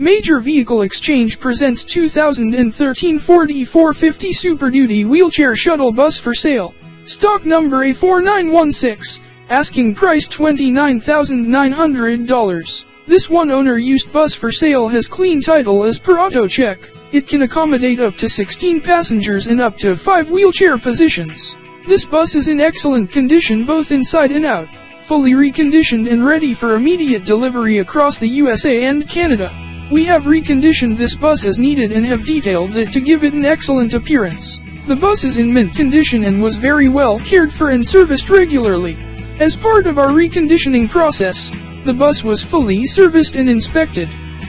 Major Vehicle Exchange presents 2013 Ford E450 Super Duty Wheelchair Shuttle Bus for sale. Stock number A4916. Asking price $29,900. This one owner used bus for sale has clean title as per AutoCheck. It can accommodate up to 16 passengers in up to 5 wheelchair positions. This bus is in excellent condition both inside and out. Fully reconditioned and ready for immediate delivery across the USA and Canada. We have reconditioned this bus as needed and have detailed it to give it an excellent appearance. The bus is in mint condition and was very well cared for and serviced regularly. As part of our reconditioning process, the bus was fully serviced and inspected.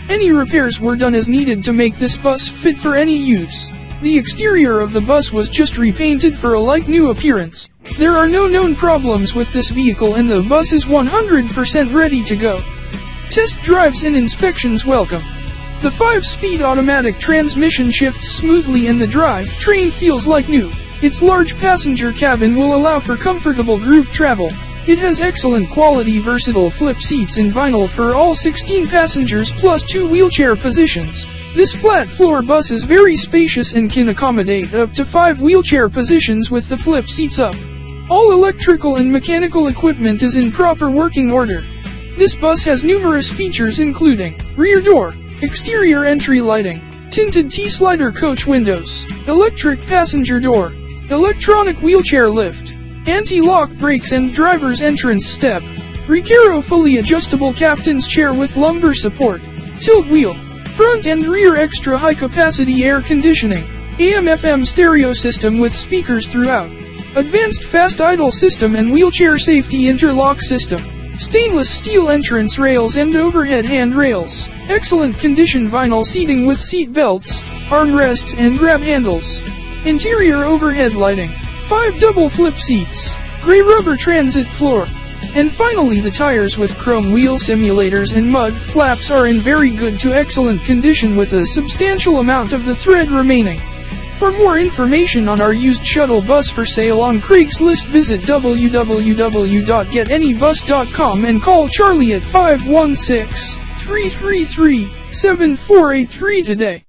Any repairs were done as needed to make this bus fit for any use. The exterior of the bus was just repainted for a like new appearance. There are no known problems with this vehicle and the bus is 100% ready to go. Test drives and inspections welcome. The 5-speed automatic transmission shifts smoothly and the drive train feels like new. Its large passenger cabin will allow for comfortable group travel. It has excellent quality versatile flip seats in vinyl for all 16 passengers plus 2 wheelchair positions. This flat floor bus is very spacious and can accommodate up to 5 wheelchair positions with the flip seats up. All electrical and mechanical equipment is in proper working order. This bus has numerous features including rear door, exterior entry lighting, tinted T-slider coach windows, electric passenger door, electronic wheelchair lift, anti-lock brakes and driver's entrance step, Recaro fully adjustable captain's chair with lumbar support, tilt wheel, front and rear extra high capacity air conditioning, AM FM stereo system with speakers throughout, advanced fast idle system and wheelchair safety interlock system. Stainless steel entrance rails and overhead handrails. Excellent condition vinyl seating with seat belts, armrests and grab handles. Interior overhead lighting. 5 double flip seats. Gray rubber transit floor. And finally the tires with chrome wheel simulators and mud flaps are in very good to excellent condition with a substantial amount of the thread remaining. For more information on our used shuttle bus for sale on Craigslist visit www.getanybus.com and call Charlie at 516-333-7483 today.